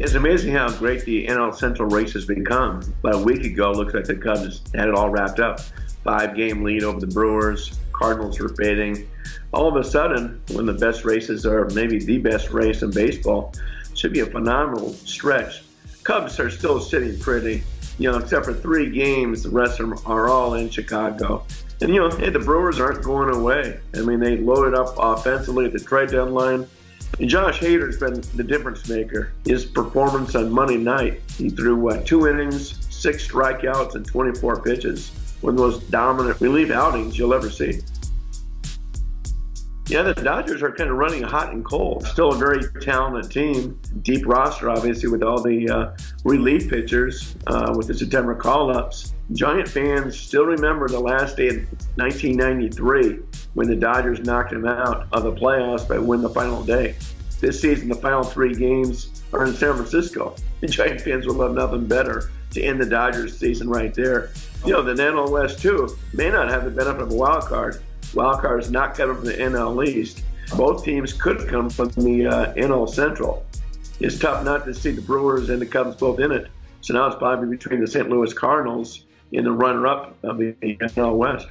It's amazing how great the NL Central race has become. About a week ago, looks like the Cubs had it all wrapped up. Five game lead over the Brewers. Cardinals were fading. All of a sudden, when the best races are maybe the best race in baseball, should be a phenomenal stretch. Cubs are still sitting pretty, you know, except for three games. The rest of them are all in Chicago. And, you know, hey, the Brewers aren't going away. I mean, they loaded up offensively at the trade deadline. Josh Hader's been the difference maker. His performance on Monday night, he threw, two innings, six strikeouts, and 24 pitches. One of the most dominant relief outings you'll ever see. Yeah, the Dodgers are kind of running hot and cold. Still a very talented team, deep roster, obviously, with all the uh, relief pitchers uh, with the September call-ups. Giant fans still remember the last day of 1993 when the Dodgers knocked them out of the playoffs by win the final day. This season, the final three games are in San Francisco. The Giant fans will love nothing better to end the Dodgers season right there. You know, the NL West, too, may not have the benefit of a wild card, Wild card is not coming from the NL East. Both teams could come from the uh, NL Central. It's tough not to see the Brewers and the Cubs both in it. So now it's probably between the St. Louis Cardinals and the runner-up of the NL West.